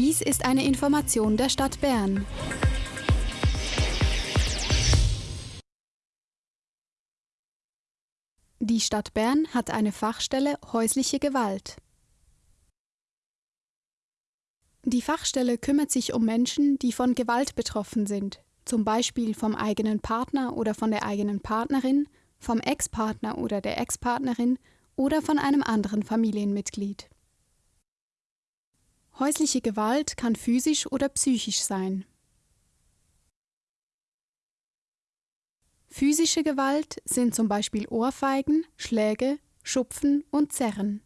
Dies ist eine Information der Stadt Bern. Die Stadt Bern hat eine Fachstelle häusliche Gewalt. Die Fachstelle kümmert sich um Menschen, die von Gewalt betroffen sind, zum Beispiel vom eigenen Partner oder von der eigenen Partnerin, vom Ex-Partner oder der Ex-Partnerin oder von einem anderen Familienmitglied. Häusliche Gewalt kann physisch oder psychisch sein. Physische Gewalt sind zum Beispiel Ohrfeigen, Schläge, Schupfen und Zerren.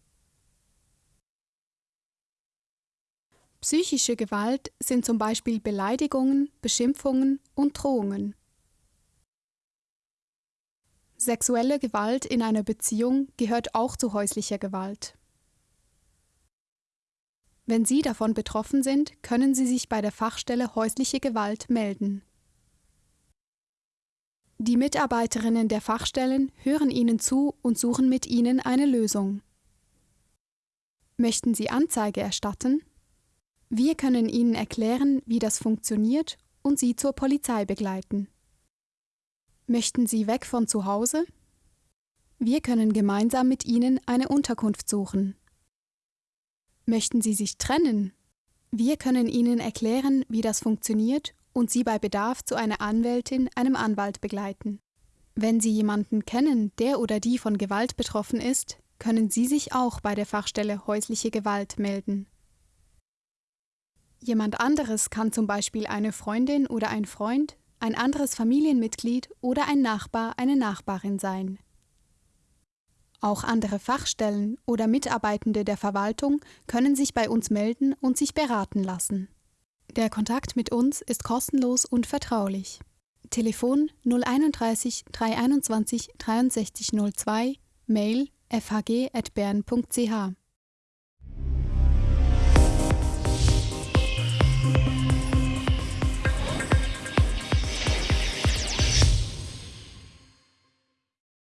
Psychische Gewalt sind zum Beispiel Beleidigungen, Beschimpfungen und Drohungen. Sexuelle Gewalt in einer Beziehung gehört auch zu häuslicher Gewalt. Wenn Sie davon betroffen sind, können Sie sich bei der Fachstelle häusliche Gewalt melden. Die Mitarbeiterinnen der Fachstellen hören Ihnen zu und suchen mit Ihnen eine Lösung. Möchten Sie Anzeige erstatten? Wir können Ihnen erklären, wie das funktioniert und Sie zur Polizei begleiten. Möchten Sie weg von zu Hause? Wir können gemeinsam mit Ihnen eine Unterkunft suchen. Möchten Sie sich trennen? Wir können Ihnen erklären, wie das funktioniert und Sie bei Bedarf zu einer Anwältin, einem Anwalt begleiten. Wenn Sie jemanden kennen, der oder die von Gewalt betroffen ist, können Sie sich auch bei der Fachstelle häusliche Gewalt melden. Jemand anderes kann zum Beispiel eine Freundin oder ein Freund, ein anderes Familienmitglied oder ein Nachbar, eine Nachbarin sein. Auch andere Fachstellen oder Mitarbeitende der Verwaltung können sich bei uns melden und sich beraten lassen. Der Kontakt mit uns ist kostenlos und vertraulich. Telefon 031 321 6302, Mail fhg.bern.ch